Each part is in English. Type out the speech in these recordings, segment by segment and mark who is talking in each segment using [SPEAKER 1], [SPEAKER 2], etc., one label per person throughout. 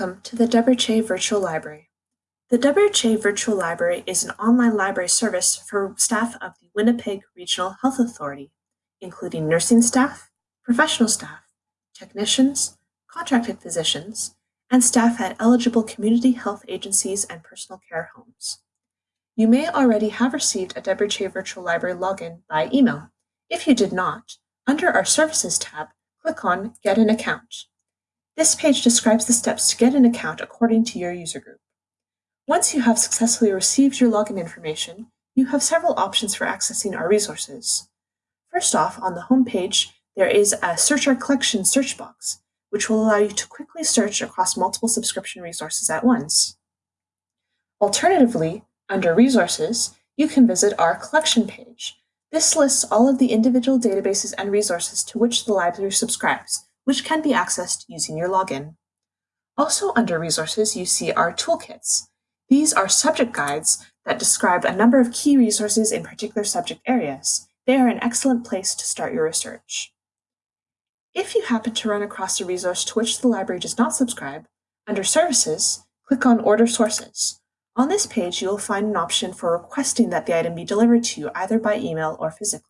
[SPEAKER 1] Welcome to the Deborah Che Virtual Library. The Deborah Che Virtual Library is an online library service for staff of the Winnipeg Regional Health Authority, including nursing staff, professional staff, technicians, contracted physicians, and staff at eligible community health agencies and personal care homes. You may already have received a Deborah Che Virtual Library login by email. If you did not, under our Services tab, click on Get an Account. This page describes the steps to get an account according to your user group. Once you have successfully received your login information, you have several options for accessing our resources. First off, on the home page, there is a Search Our Collection search box, which will allow you to quickly search across multiple subscription resources at once. Alternatively, under Resources, you can visit our Collection page. This lists all of the individual databases and resources to which the library subscribes, which can be accessed using your login. Also under Resources, you see our toolkits. These are subject guides that describe a number of key resources in particular subject areas. They are an excellent place to start your research. If you happen to run across a resource to which the library does not subscribe, under Services, click on Order Sources. On this page, you will find an option for requesting that the item be delivered to you either by email or physically.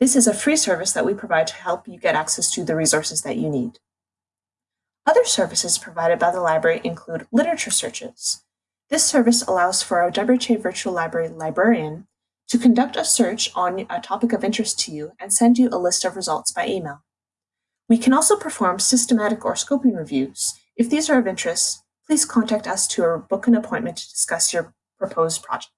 [SPEAKER 1] This is a free service that we provide to help you get access to the resources that you need. Other services provided by the library include literature searches. This service allows for a Che Virtual Library librarian to conduct a search on a topic of interest to you and send you a list of results by email. We can also perform systematic or scoping reviews. If these are of interest, please contact us to book an appointment to discuss your proposed project.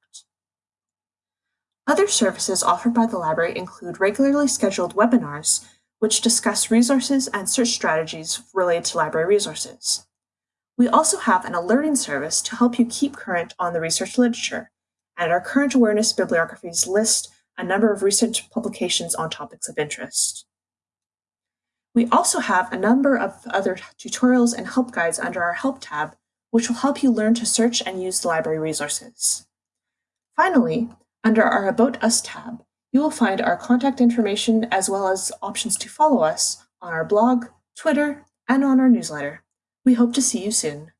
[SPEAKER 1] Other services offered by the library include regularly scheduled webinars, which discuss resources and search strategies related to library resources. We also have an alerting service to help you keep current on the research literature, and our current awareness bibliographies list a number of recent publications on topics of interest. We also have a number of other tutorials and help guides under our Help tab, which will help you learn to search and use the library resources. Finally, under our About Us tab, you will find our contact information as well as options to follow us on our blog, Twitter, and on our newsletter. We hope to see you soon.